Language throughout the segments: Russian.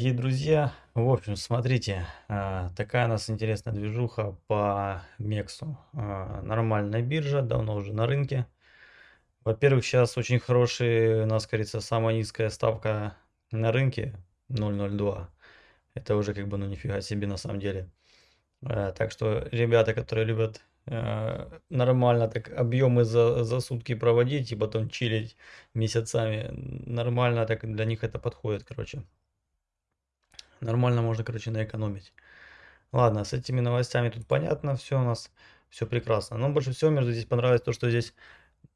дорогие друзья! В общем, смотрите, а, такая у нас интересная движуха по Мексу. А, нормальная биржа, давно уже на рынке. Во-первых, сейчас очень хороший, у нас, кажется, самая низкая ставка на рынке 0.02. Это уже как бы, ну нифига себе на самом деле. А, так что ребята, которые любят нормально так объемы за, за сутки проводить и потом чилить месяцами, нормально так для них это подходит, короче. Нормально можно, короче, наэкономить. Ладно, с этими новостями тут понятно, все у нас, все прекрасно. Но больше всего мне здесь понравилось то, что здесь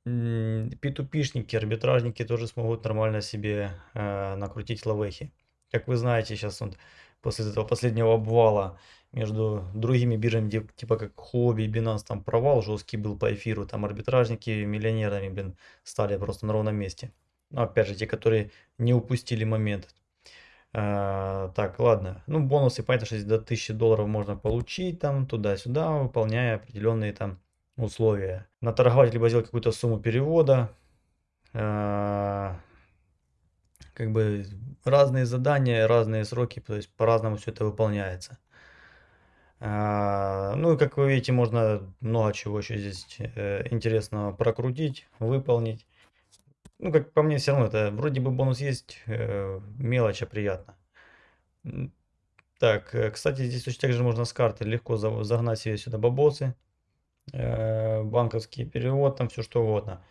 P2P-шники, арбитражники тоже смогут нормально себе э, накрутить лавехи. Как вы знаете, сейчас вот после этого последнего обвала между другими биржами, типа как Хобби, Binance, там провал жесткий был по эфиру, там арбитражники миллионерами, блин, стали просто на ровном месте. Но опять же, те, которые не упустили момент. А, так, ладно. Ну, бонусы, понятно, что до 1000 долларов можно получить, там, туда-сюда, выполняя определенные там условия. Наторговать, либо сделать какую-то сумму перевода. А, как бы разные задания, разные сроки, то есть по-разному все это выполняется. А, ну и как вы видите, можно много чего еще здесь э, интересного прокрутить, выполнить. Ну, как по мне, все равно это вроде бы бонус есть, э, мелочь, а приятно. Так, э, кстати, здесь точно так же можно с карты легко загнать себе сюда бабосы, э, банковский перевод, там все что угодно.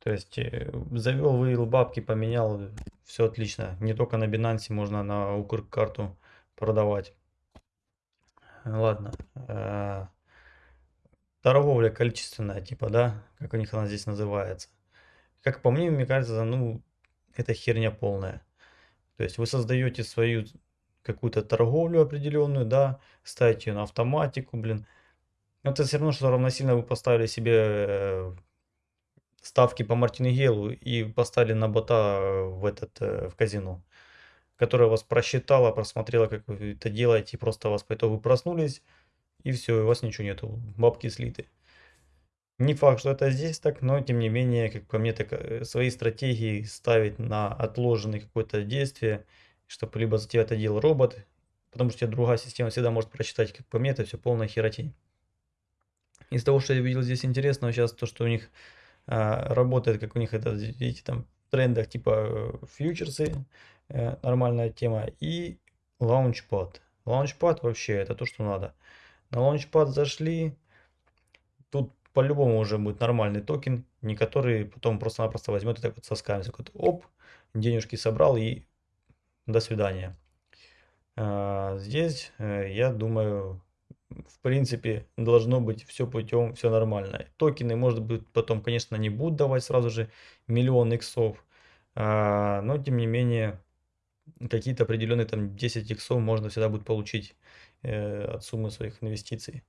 То есть э, завел, вывел бабки, поменял, все отлично. Не только на Binance можно на Укр карту продавать. Ладно. Э, торговля количественная, типа, да, как у них она здесь называется. Как по мне, мне кажется, ну, это херня полная. То есть вы создаете свою какую-то торговлю определенную, да, ставите ее на автоматику, блин. Это все равно, что равносильно вы поставили себе э, ставки по Мартингелу и поставили на бота в этот э, в казино, которая вас просчитала, просмотрела, как вы это делаете, и просто вас по итогу проснулись, и все, у вас ничего нету, бабки слиты. Не факт, что это здесь так, но тем не менее, как по мне, так э, свои стратегии ставить на отложенное какое-то действие, чтобы либо за тебя это делал робот, потому что другая система всегда может прочитать, как по мне, это все полная херотень. Из того, что я видел здесь интересного, сейчас то, что у них а, работает, как у них это, видите, там в трендах типа э, фьючерсы, э, нормальная тема, и launchpad. Launchpad вообще это то, что надо. На launchpad зашли, тут по-любому уже будет нормальный токен, не который потом просто-напросто возьмет и так вот соскамится. Вот, оп, денежки собрал и до свидания. А, здесь, э, я думаю, в принципе, должно быть все путем, все нормально. Токены, может быть, потом, конечно, не будут давать сразу же миллион иксов, а, но, тем не менее, какие-то определенные там 10 иксов можно всегда будет получить э, от суммы своих инвестиций.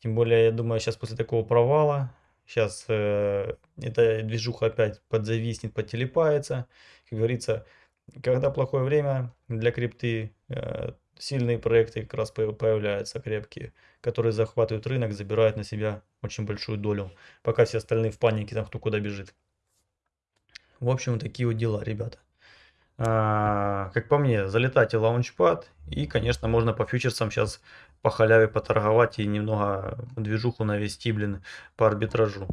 Тем более, я думаю, сейчас после такого провала, сейчас э, эта движуха опять подзависнет, подтелепается. Как говорится, когда плохое время для крипты, э, сильные проекты как раз появляются крепкие, которые захватывают рынок, забирают на себя очень большую долю, пока все остальные в панике, там кто куда бежит. В общем, такие вот дела, ребята. А, как по мне, залетайте лаунчпад. И, конечно, можно по фьючерсам сейчас по халяве поторговать и немного движуху навести, блин, по арбитражу.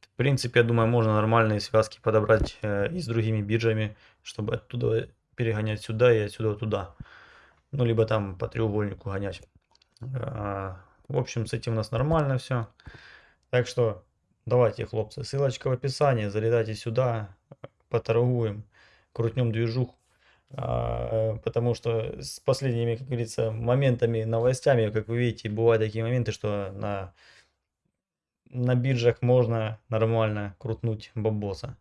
В принципе, я думаю, можно нормальные связки подобрать э, и с другими биржами, чтобы оттуда перегонять сюда и отсюда туда. Ну, либо там по треугольнику гонять. А, в общем, с этим у нас нормально все. Так что, давайте, хлопцы, ссылочка в описании, залетайте сюда, поторгуем крутнем движуху. А, потому что с последними, как говорится, моментами, новостями, как вы видите, бывают такие моменты, что на, на биржах можно нормально крутнуть бабоса.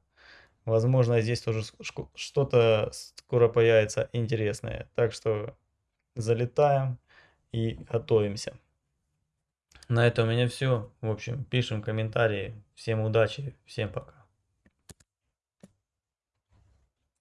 Возможно, здесь тоже что-то скоро появится интересное. Так что залетаем и готовимся. На этом у меня все. В общем, пишем комментарии. Всем удачи, всем пока.